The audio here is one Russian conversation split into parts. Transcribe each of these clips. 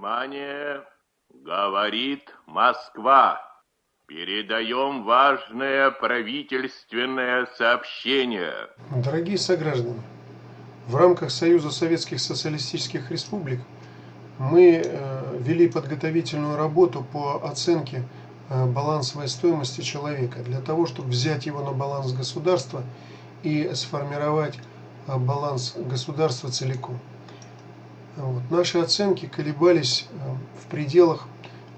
Внимание! Говорит Москва. Передаем важное правительственное сообщение. Дорогие сограждане, в рамках Союза Советских Социалистических Республик мы э, вели подготовительную работу по оценке э, балансовой стоимости человека для того, чтобы взять его на баланс государства и сформировать э, баланс государства целиком. Вот. Наши оценки колебались э, в пределах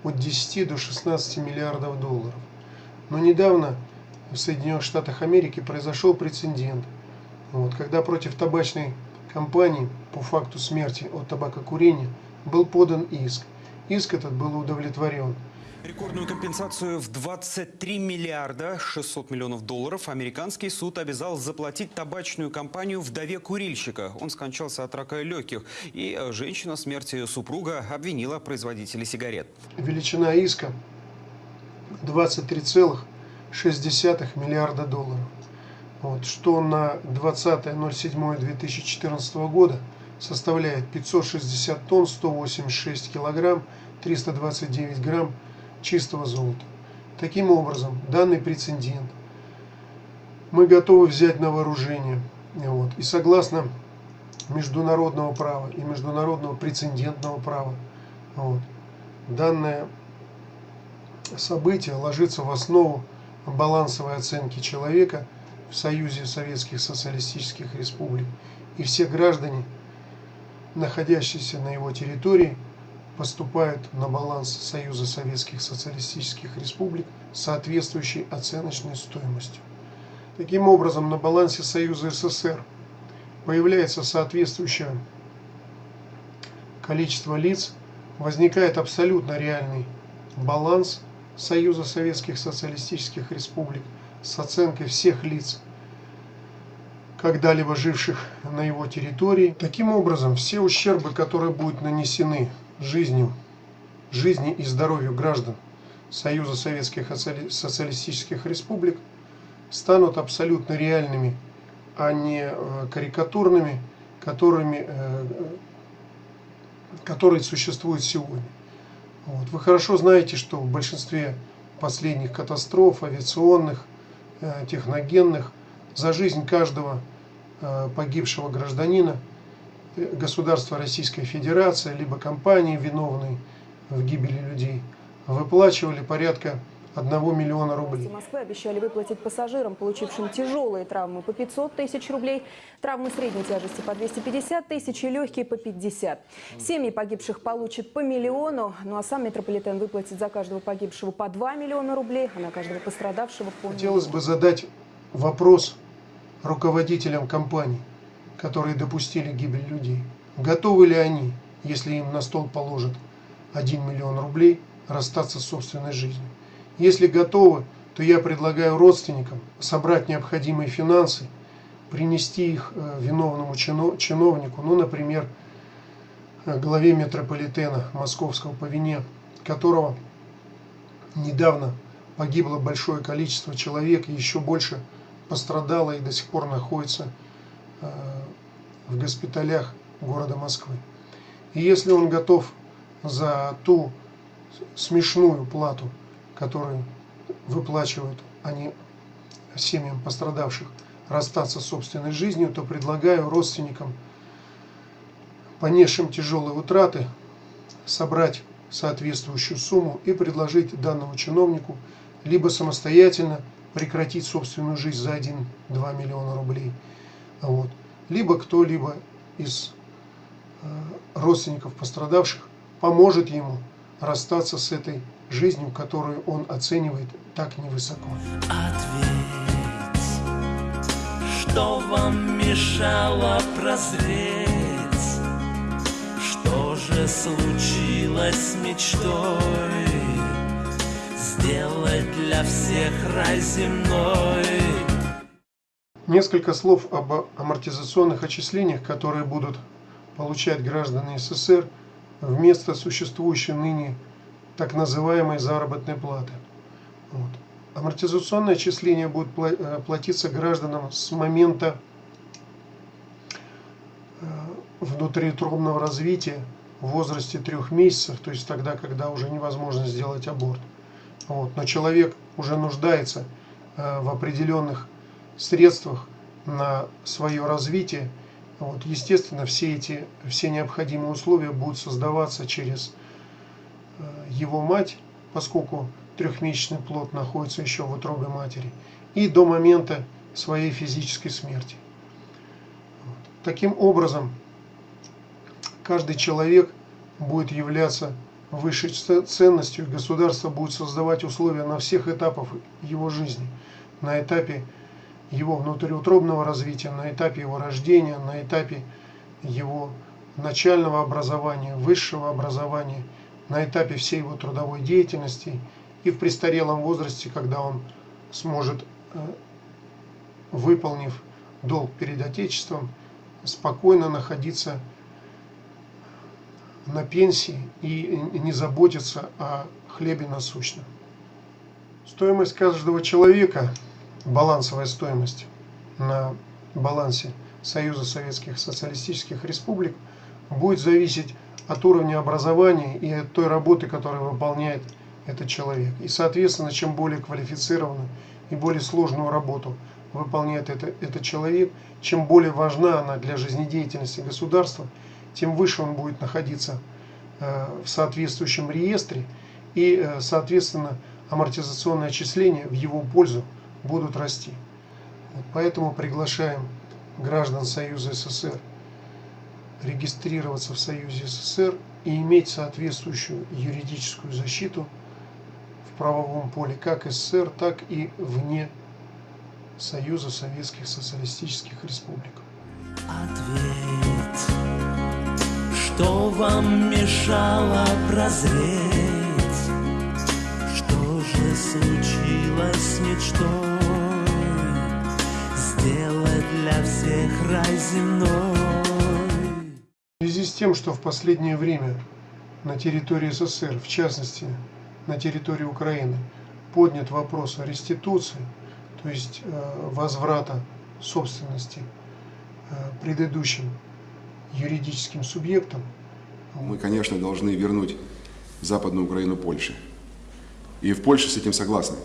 от 10 до 16 миллиардов долларов. Но недавно в Соединенных Штатах Америки произошел прецедент, вот, когда против табачной компании по факту смерти от табакокурения был подан иск. Иск этот был удовлетворен. Рекордную компенсацию в 23 миллиарда 600 миллионов долларов американский суд обязал заплатить табачную компанию вдове курильщика. Он скончался от рака легких, и женщина смерти супруга обвинила производителей сигарет. Величина иска 23,6 миллиарда долларов. Вот, что на 20.07.2014 года составляет 560 тонн, 186 килограмм, 329 грамм чистого золота. Таким образом, данный прецедент мы готовы взять на вооружение. Вот. И согласно международного права и международного прецедентного права, вот, данное событие ложится в основу балансовой оценки человека в Союзе Советских Социалистических Республик. И все граждане, находящиеся на его территории, поступают на баланс Союза Советских Социалистических Республик соответствующей оценочной стоимостью. Таким образом, на балансе Союза СССР появляется соответствующее количество лиц, возникает абсолютно реальный баланс Союза Советских Социалистических Республик с оценкой всех лиц, когда-либо живших на его территории. Таким образом, все ущербы, которые будут нанесены жизнью, жизни и здоровью граждан Союза Советских Социалистических Республик станут абсолютно реальными, а не э, карикатурными, которыми, э, которые существуют сегодня. Вот. Вы хорошо знаете, что в большинстве последних катастроф, авиационных, э, техногенных, за жизнь каждого погибшего гражданина – государство Российская Федерация, либо компании, виновные в гибели людей, выплачивали порядка 1 миллиона рублей. Москвы обещали выплатить пассажирам, получившим тяжелые травмы по 500 тысяч рублей, травмы средней тяжести по 250 тысяч и легкие по 50. Семьи погибших получат по миллиону, ну а сам метрополитен выплатит за каждого погибшего по 2 миллиона рублей, а на каждого пострадавшего по Хотелось бы задать вопрос руководителям компаний которые допустили гибель людей. Готовы ли они, если им на стол положат 1 миллион рублей, расстаться с собственной жизнью? Если готовы, то я предлагаю родственникам собрать необходимые финансы, принести их э, виновному чиновнику, ну, например, э, главе метрополитена московского по вине, которого недавно погибло большое количество человек, и еще больше пострадало и до сих пор находится Э, в госпиталях города Москвы. И если он готов за ту смешную плату, которую выплачивают они семьям пострадавших, расстаться с собственной жизнью, то предлагаю родственникам, понесшим тяжелые утраты, собрать соответствующую сумму и предложить данному чиновнику либо самостоятельно прекратить собственную жизнь за 1-2 миллиона рублей, вот. Либо кто-либо из э, родственников пострадавших поможет ему расстаться с этой жизнью, которую он оценивает так невысоко. Ответь, что вам мешало прозреть? Что же случилось с мечтой? Сделать для всех рай земной Несколько слов об амортизационных отчислениях, которые будут получать граждане СССР вместо существующей ныне так называемой заработной платы. Вот. Амортизационные отчисления будут э, платиться гражданам с момента э, внутриутробного развития в возрасте трех месяцев, то есть тогда, когда уже невозможно сделать аборт. Вот. Но человек уже нуждается э, в определенных средствах на свое развитие. Вот. Естественно, все эти все необходимые условия будут создаваться через э, его мать, поскольку трехмесячный плод находится еще в утробе матери, и до момента своей физической смерти. Вот. Таким образом, каждый человек будет являться высшей ценностью, государство будет создавать условия на всех этапах его жизни. На этапе его внутриутробного развития, на этапе его рождения, на этапе его начального образования, высшего образования, на этапе всей его трудовой деятельности и в престарелом возрасте, когда он сможет, э, выполнив долг перед Отечеством, спокойно находиться на пенсии и не заботиться о хлебе насущном. Стоимость каждого человека, балансовая стоимость на балансе Союза Советских Социалистических Республик будет зависеть от уровня образования и от той работы, которую выполняет этот человек. И, соответственно, чем более квалифицированную и более сложную работу выполняет это, этот человек, чем более важна она для жизнедеятельности государства – тем выше он будет находиться э, в соответствующем реестре и, э, соответственно, амортизационные отчисления в его пользу будут расти. Поэтому приглашаем граждан Союза СССР регистрироваться в Союзе СССР и иметь соответствующую юридическую защиту в правовом поле как СССР, так и вне Союза Советских Социалистических Республик. Ответь что вам мешало прозреть? С мечтой Сделать для всех рай земной? В связи с тем, что в последнее время на территории СССР, в частности на территории Украины, поднят вопрос о реституции, то есть э, возврата собственности э, предыдущим юридическим субъектом. Мы, конечно, должны вернуть Западную Украину Польше. И в Польше с этим согласны.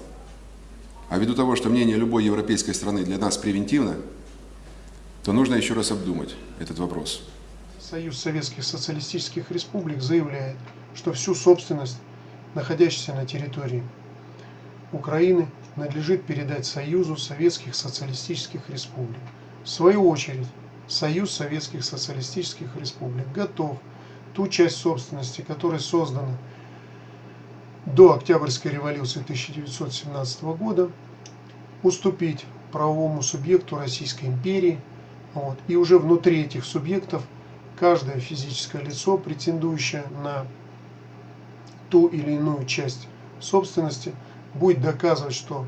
А ввиду того, что мнение любой европейской страны для нас превентивно, то нужно еще раз обдумать этот вопрос. Союз Советских Социалистических Республик заявляет, что всю собственность, находящуюся на территории Украины, надлежит передать Союзу Советских Социалистических Республик. В свою очередь, Союз Советских Социалистических Республик готов ту часть собственности, которая создана до Октябрьской революции 1917 года, уступить правовому субъекту Российской империи. Вот, и уже внутри этих субъектов каждое физическое лицо, претендующее на ту или иную часть собственности, будет доказывать, что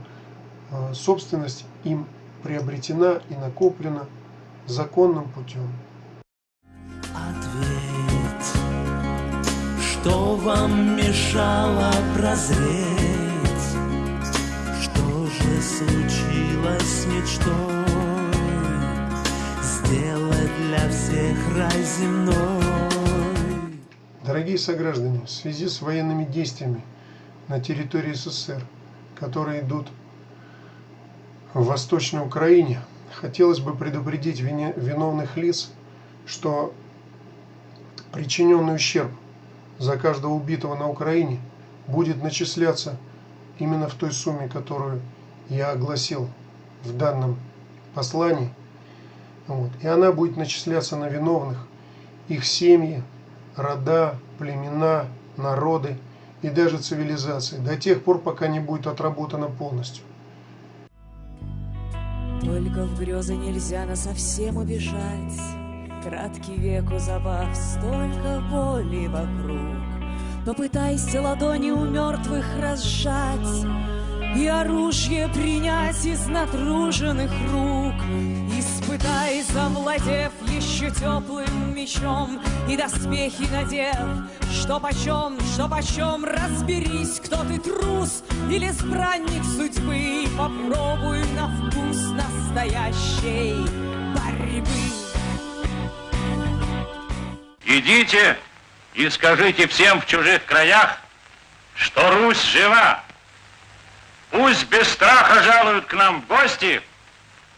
э, собственность им приобретена и накоплена законным путем. Что вам мешало прозреть? Что же случилось с мечтой? Сделать для всех рай земной. Дорогие сограждане, в связи с военными действиями на территории СССР, которые идут в Восточной Украине, хотелось бы предупредить виновных лиц, что причиненный ущерб за каждого убитого на Украине будет начисляться именно в той сумме, которую я огласил в данном послании. Вот. И она будет начисляться на виновных, их семьи, рода, племена, народы и даже цивилизации, до тех пор, пока не будет отработана полностью. Только в грезы нельзя на совсем убежать. Краткий век у забав, столько боли вокруг. Попытайся ладони у мертвых разжать И оружие принять из натруженных рук. Испытай, завладев еще теплым мечом И доспехи надев, что почем, что почем, разберись, кто ты трус или избранник судьбы. Попробуй на вкус настоящей борьбы. Идите и скажите всем в чужих краях, что Русь жива. Пусть без страха жалуют к нам в гости,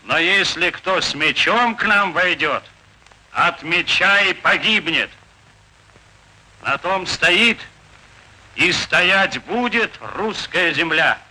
но если кто с мечом к нам войдет, от меча и погибнет. На том стоит и стоять будет русская земля.